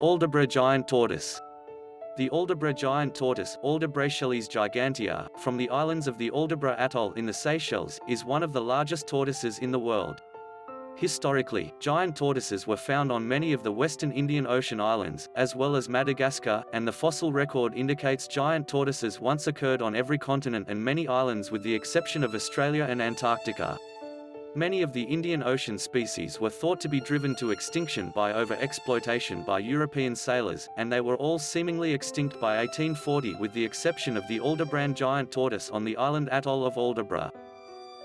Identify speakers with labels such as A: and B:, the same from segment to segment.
A: Aldabra giant tortoise. The Aldabra giant tortoise Aldabrachelys gigantea, from the islands of the Aldabra Atoll in the Seychelles, is one of the largest tortoises in the world. Historically, giant tortoises were found on many of the western Indian Ocean islands, as well as Madagascar, and the fossil record indicates giant tortoises once occurred on every continent and many islands with the exception of Australia and Antarctica. Many of the Indian Ocean species were thought to be driven to extinction by over-exploitation by European sailors, and they were all seemingly extinct by 1840 with the exception of the Aldabran giant tortoise on the island atoll of Aldabra.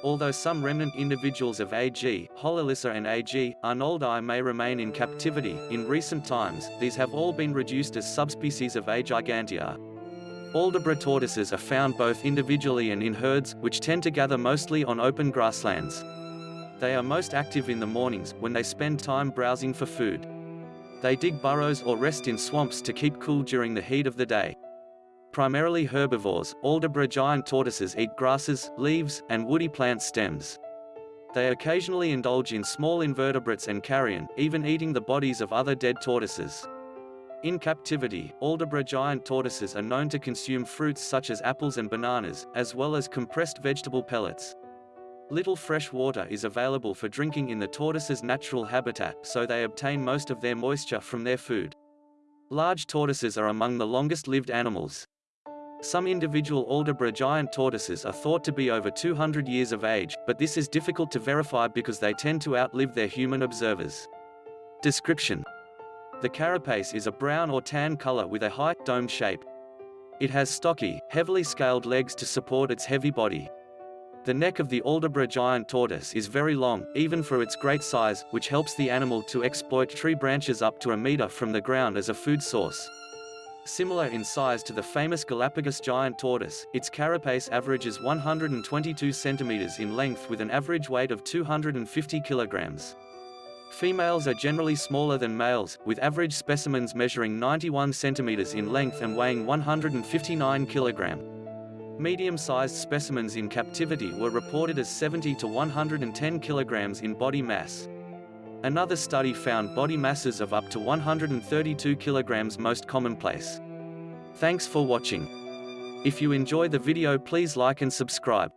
A: Although some remnant individuals of A.G. Hololissa and A.G. Arnoldi may remain in captivity, in recent times, these have all been reduced as subspecies of A. gigantea. Aldabra tortoises are found both individually and in herds, which tend to gather mostly on open grasslands. They are most active in the mornings, when they spend time browsing for food. They dig burrows or rest in swamps to keep cool during the heat of the day. Primarily herbivores, Aldabra giant tortoises eat grasses, leaves, and woody plant stems. They occasionally indulge in small invertebrates and carrion, even eating the bodies of other dead tortoises. In captivity, Aldabra giant tortoises are known to consume fruits such as apples and bananas, as well as compressed vegetable pellets. Little fresh water is available for drinking in the tortoise's natural habitat so they obtain most of their moisture from their food. Large tortoises are among the longest-lived animals. Some individual Aldabra giant tortoises are thought to be over 200 years of age, but this is difficult to verify because they tend to outlive their human observers. Description The carapace is a brown or tan color with a high, domed shape. It has stocky, heavily scaled legs to support its heavy body. The neck of the Aldabra giant tortoise is very long, even for its great size, which helps the animal to exploit tree branches up to a meter from the ground as a food source. Similar in size to the famous Galapagos giant tortoise, its carapace averages 122 centimeters in length with an average weight of 250 kilograms. Females are generally smaller than males, with average specimens measuring 91 centimeters in length and weighing 159 kilograms. Medium-sized specimens in captivity were reported as 70 to 110 kilograms in body mass. Another study found body masses of up to 132 kilograms most commonplace. Thanks for watching. If you enjoy the video please like and subscribe.